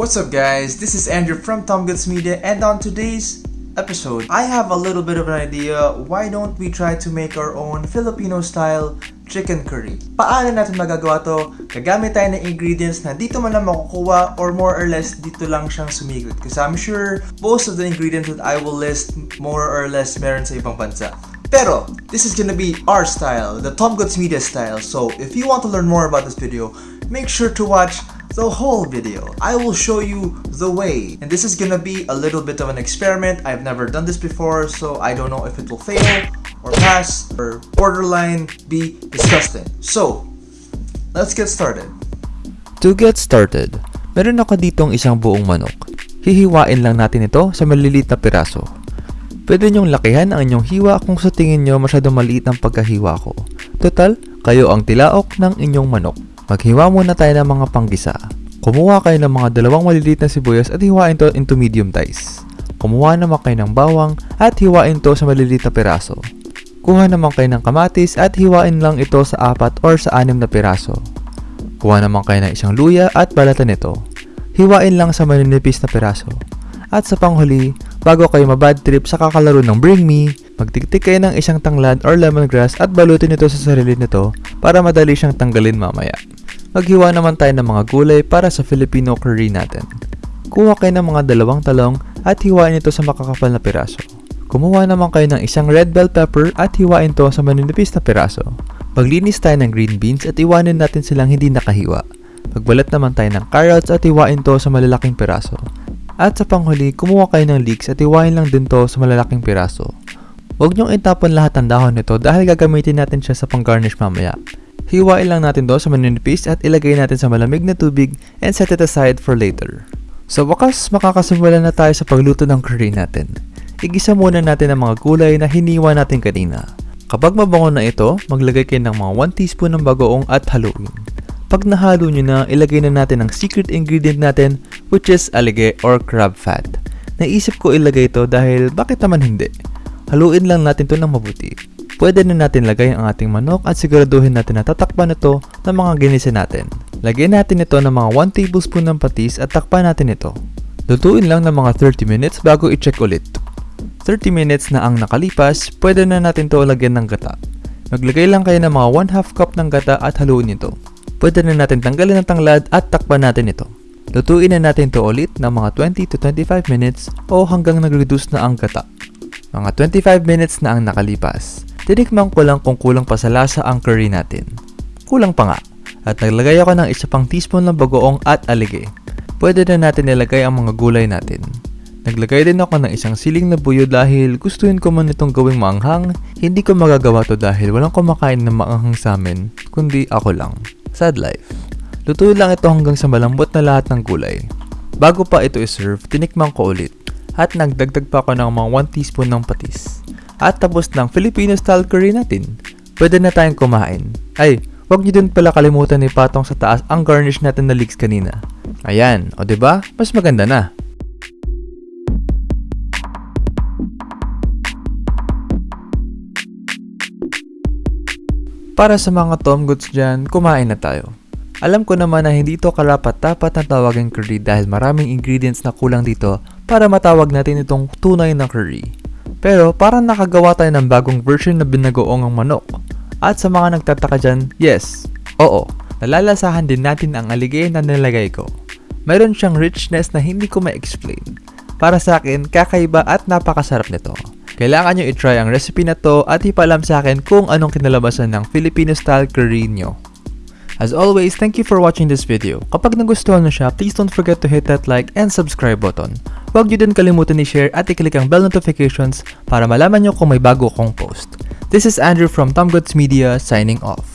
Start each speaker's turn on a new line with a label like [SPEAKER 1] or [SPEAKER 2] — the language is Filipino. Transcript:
[SPEAKER 1] What's up guys, this is Andrew from Tom Goods Media and on today's episode, I have a little bit of an idea why don't we try to make our own Filipino style chicken curry. Paano natin magagawa to? Gagamit tayo ng ingredients na dito man lang makukuha or more or less dito lang siyang sumigot. Because I'm sure most of the ingredients that I will list more or less meron sa ibang bansa. Pero, this is gonna be our style, the Tom Goods Media style. So, if you want to learn more about this video, make sure to watch the whole video. I will show you the way. And this is gonna be a little bit of an experiment. I've never done this before, so I don't know if it will fail or pass or borderline be disgusting. So, let's get started.
[SPEAKER 2] To get started, meron ako ditong isang buong manok. Hihiwain lang natin ito sa maliliit na piraso. Pwede nyong lakihan ang inyong hiwa kung sa tingin nyo masyadong maliit ang pagkahiwa ko. Total, kayo ang tilaok ng inyong manok. Maghiwa muna tayo ng mga panggisa. Kumuha kayo ng mga dalawang maliliit na sibuyas at hiwain to into medium dice. Kumuha naman kayo ng bawang at hiwain to sa maliliit na piraso. Kuha naman kayo ng kamatis at hiwain lang ito sa apat or sa anim na piraso. Kuha naman kayo ng isang luya at balatan nito. Hiwain lang sa maninipis na piraso. At sa panghuli, bago kayo mabad trip sa kakalaro ng Bring Me, magtiktik kayo ng isang tanglad or lemongrass at balutin ito sa sarili nito para madali siyang tanggalin mamaya. Maghiwa naman tayo ng mga gulay para sa Filipino curry natin. Kuha kayo ng mga dalawang talong at hiwain ito sa makakapal na piraso. Kumuha naman kayo ng isang red bell pepper at hiwain to sa maninipis na piraso. Paglinis tayo ng green beans at iwanin natin silang hindi nakahiwa. Pagbalat naman tayo ng carrots at hiwain to sa malalaking piraso. At sa panghuli, kumuha kayo ng leeks at iwain lang din to sa malalaking piraso. Huwag niyong itapon lahat ng dahon nito dahil gagamitin natin siya sa pang-garnish mamaya. Hiwain lang natin to sa maninipis at ilagay natin sa malamig na tubig and set it aside for later. Sa wakas, makakasimula na tayo sa pagluto ng curry natin. Igisa muna natin ang mga gulay na hiniwa natin kanina. Kapag mabango na ito, maglagay kayo ng mga 1 teaspoon ng bagoong at haluin. Pag nahalo nyo na, ilagay na natin ang secret ingredient natin which is alige or crab fat. Naisip ko ilagay ito dahil bakit naman hindi? Haluin lang natin to ng mabuti. Pwede na natin lagay ang ating manok at siguraduhin natin na tatakpan ito ng mga ginisa natin. Lagyan natin ito ng mga 1 tablespoon ng patis at takpan natin ito. Lutuin lang ng mga 30 minutes bago i-check ulit. 30 minutes na ang nakalipas, pwede na natin to lagyan ng gata. Maglagay lang kayo ng mga 1 half cup ng gata at haluin ito. Pwede na natin tanggalin ang tanglad at takpan natin ito. Lutuin na natin to ulit ng mga 20 to 25 minutes o hanggang nag-reduce na ang gata. Mga 25 minutes na ang nakalipas. Tinikman ko lang kung kulang pa sa lasa ang curry natin. Kulang pa nga. At naglagay ako ng isa pang teaspoon ng bagoong at alige. Pwede na natin nilagay ang mga gulay natin. Naglagay din ako ng isang siling na buyo dahil gustuin ko man itong gawing maanghang, hindi ko magagawa to dahil walang kumakain ng maanghang sa amin, kundi ako lang. Sad life. Lutuin lang ito hanggang sa malambot na lahat ng gulay. Bago pa ito iserve, tinikman ko ulit. At nagdagdag pa ako ng mga 1 teaspoon ng patis. At tapos ng Filipino style curry natin. Pwede na tayong kumain. Ay, wag niyo din pala kalimutan ni patong sa taas ang garnish natin na leeks kanina. Ayan, o ba? Diba? Mas maganda na. Para sa mga Tom Goods dyan, kumain na tayo. Alam ko naman na hindi ito karapat-dapat na tawagin curry dahil maraming ingredients na kulang dito para matawag natin itong tunay na curry. Pero parang nakagawa tayo ng bagong version na binagoong ang manok. At sa mga nagtataka dyan, yes, oo, nalalasahan din natin ang aligay na nilagay ko. Mayroon siyang richness na hindi ko ma-explain. Para sa akin, kakaiba at napakasarap nito. Kailangan nyo itry ang recipe na to at ipalam sa akin kung anong kinalabasan ng Filipino style curry nyo. As always, thank you for watching this video. Kapag nagustuhan nyo siya, please don't forget to hit that like and subscribe button. Huwag nyo din kalimutan i-share at i-click ang bell notifications para malaman nyo kung may bago akong post. This is Andrew from Tom Goods Media signing off.